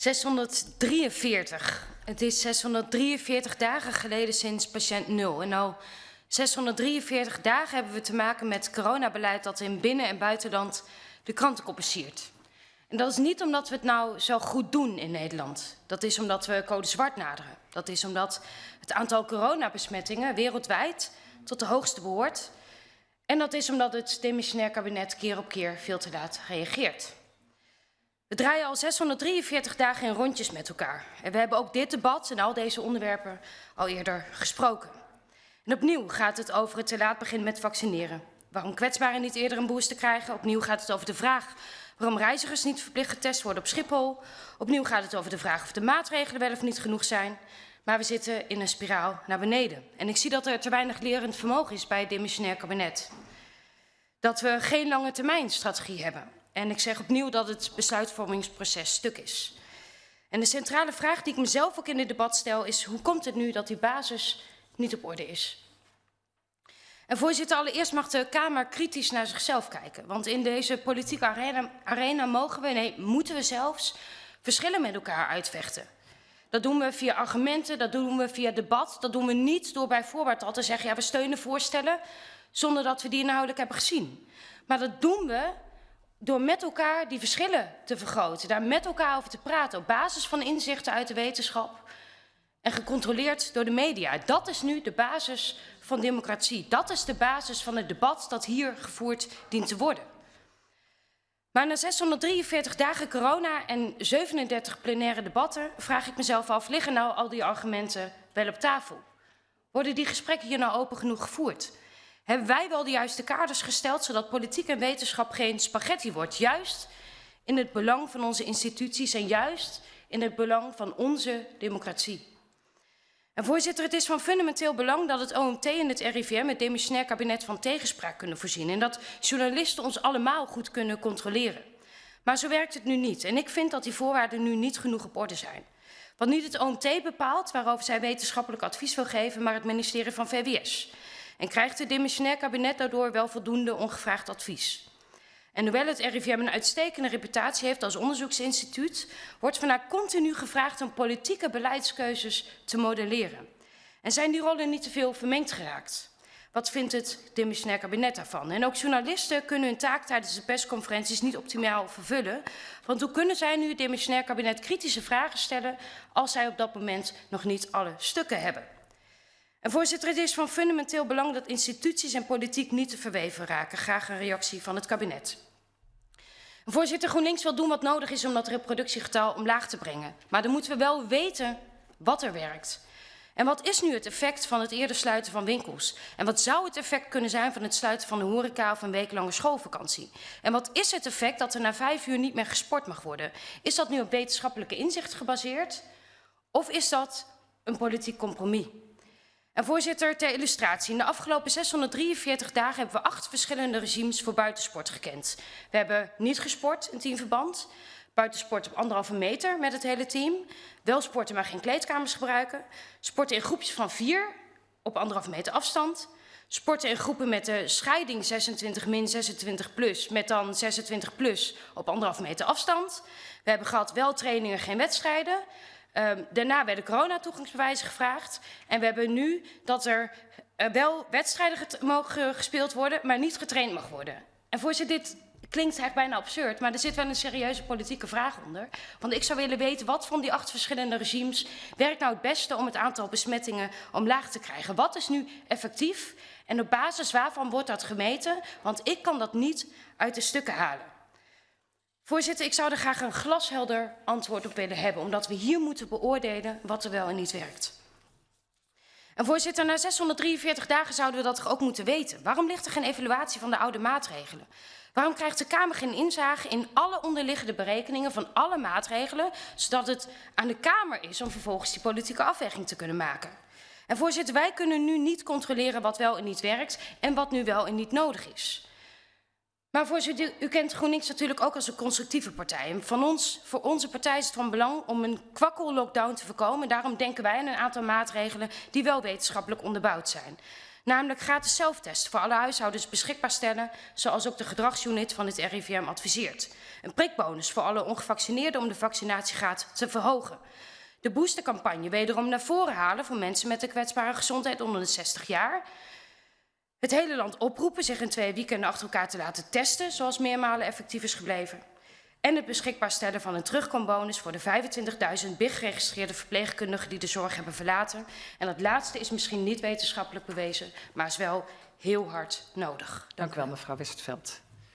643. Het is 643 dagen geleden sinds patiënt 0. En al 643 dagen hebben we te maken met coronabeleid dat in binnen- en buitenland de kranten siert. En dat is niet omdat we het nou zo goed doen in Nederland. Dat is omdat we code zwart naderen. Dat is omdat het aantal coronabesmettingen wereldwijd tot de hoogste behoort. En dat is omdat het demissionair kabinet keer op keer veel te laat reageert. We draaien al 643 dagen in rondjes met elkaar. En we hebben ook dit debat en al deze onderwerpen al eerder gesproken. En opnieuw gaat het over het te laat beginnen met vaccineren. Waarom kwetsbaren niet eerder een booster krijgen. Opnieuw gaat het over de vraag waarom reizigers niet verplicht getest worden op Schiphol. Opnieuw gaat het over de vraag of de maatregelen wel of niet genoeg zijn. Maar we zitten in een spiraal naar beneden. En ik zie dat er te weinig lerend vermogen is bij het demissionair kabinet. Dat we geen lange termijn strategie hebben. En ik zeg opnieuw dat het besluitvormingsproces stuk is. En de centrale vraag die ik mezelf ook in dit debat stel is... hoe komt het nu dat die basis niet op orde is? En voorzitter, allereerst mag de Kamer kritisch naar zichzelf kijken. Want in deze politieke arena, arena mogen we, nee, moeten we zelfs verschillen met elkaar uitvechten. Dat doen we via argumenten, dat doen we via debat. Dat doen we niet door bij voorbaat al te zeggen, ja, we steunen voorstellen... zonder dat we die inhoudelijk hebben gezien. Maar dat doen we door met elkaar die verschillen te vergroten, daar met elkaar over te praten op basis van inzichten uit de wetenschap en gecontroleerd door de media. Dat is nu de basis van democratie. Dat is de basis van het debat dat hier gevoerd dient te worden. Maar na 643 dagen corona en 37 plenaire debatten vraag ik mezelf af, liggen nou al die argumenten wel op tafel? Worden die gesprekken hier nou open genoeg gevoerd? Hebben wij wel de juiste kaders gesteld zodat politiek en wetenschap geen spaghetti wordt? Juist in het belang van onze instituties en juist in het belang van onze democratie. En voorzitter, het is van fundamenteel belang dat het OMT en het RIVM het demissionair kabinet van tegenspraak kunnen voorzien. En dat journalisten ons allemaal goed kunnen controleren. Maar zo werkt het nu niet. En ik vind dat die voorwaarden nu niet genoeg op orde zijn. Want niet het OMT bepaalt waarover zij wetenschappelijk advies wil geven, maar het ministerie van VWS. En krijgt het demissionair kabinet daardoor wel voldoende ongevraagd advies. En hoewel het RIVM een uitstekende reputatie heeft als onderzoeksinstituut, wordt van continu gevraagd om politieke beleidskeuzes te modelleren. En zijn die rollen niet te veel vermengd geraakt? Wat vindt het demissionair kabinet daarvan? En ook journalisten kunnen hun taak tijdens de persconferenties niet optimaal vervullen. Want hoe kunnen zij nu het demissionair kabinet kritische vragen stellen als zij op dat moment nog niet alle stukken hebben? En voorzitter, het is van fundamenteel belang dat instituties en politiek niet te verweven raken. Graag een reactie van het kabinet. Voorzitter, GroenLinks wil doen wat nodig is om dat reproductiegetal omlaag te brengen. Maar dan moeten we wel weten wat er werkt. En wat is nu het effect van het eerder sluiten van winkels? En wat zou het effect kunnen zijn van het sluiten van de horeca of een weeklange schoolvakantie? En wat is het effect dat er na vijf uur niet meer gesport mag worden? Is dat nu op wetenschappelijke inzicht gebaseerd? Of is dat een politiek compromis? Voorzitter, ter illustratie. In de afgelopen 643 dagen hebben we acht verschillende regimes voor buitensport gekend. We hebben niet gesport in teamverband, buitensport op anderhalve meter met het hele team, wel sporten maar geen kleedkamers gebruiken, sporten in groepjes van vier op anderhalve meter afstand, sporten in groepen met de scheiding 26 min 26 plus met dan 26 plus op anderhalve meter afstand. We hebben gehad wel trainingen, geen wedstrijden. Um, daarna werden corona-toegangsbewijzen gevraagd. En we hebben nu dat er uh, wel wedstrijden mogen gespeeld worden, maar niet getraind mag worden. En voorzitter, dit klinkt eigenlijk bijna absurd, maar er zit wel een serieuze politieke vraag onder. Want ik zou willen weten, wat van die acht verschillende regimes werkt nou het beste om het aantal besmettingen omlaag te krijgen? Wat is nu effectief en op basis waarvan wordt dat gemeten? Want ik kan dat niet uit de stukken halen. Voorzitter, ik zou er graag een glashelder antwoord op willen hebben, omdat we hier moeten beoordelen wat er wel en niet werkt. En voorzitter, na 643 dagen zouden we dat toch ook moeten weten. Waarom ligt er geen evaluatie van de oude maatregelen? Waarom krijgt de Kamer geen inzage in alle onderliggende berekeningen van alle maatregelen, zodat het aan de Kamer is om vervolgens die politieke afweging te kunnen maken? En voorzitter, wij kunnen nu niet controleren wat wel en niet werkt en wat nu wel en niet nodig is. Maar voorzitter, u kent GroenLinks natuurlijk ook als een constructieve partij. En van ons, voor onze partij is het van belang om een kwakkel-lockdown te voorkomen. Daarom denken wij aan een aantal maatregelen die wel wetenschappelijk onderbouwd zijn. Namelijk gratis zelftest voor alle huishoudens beschikbaar stellen, zoals ook de gedragsunit van het RIVM adviseert. Een prikbonus voor alle ongevaccineerden om de vaccinatiegraad te verhogen. De boostercampagne wederom naar voren halen voor mensen met een kwetsbare gezondheid onder de 60 jaar. Het hele land oproepen zich in twee weekenden achter elkaar te laten testen, zoals meermalen effectief is gebleven. En het beschikbaar stellen van een terugkombonus voor de 25.000 BIG geregistreerde verpleegkundigen die de zorg hebben verlaten. En dat laatste is misschien niet wetenschappelijk bewezen, maar is wel heel hard nodig. Dank u wel, mevrouw Westerveld.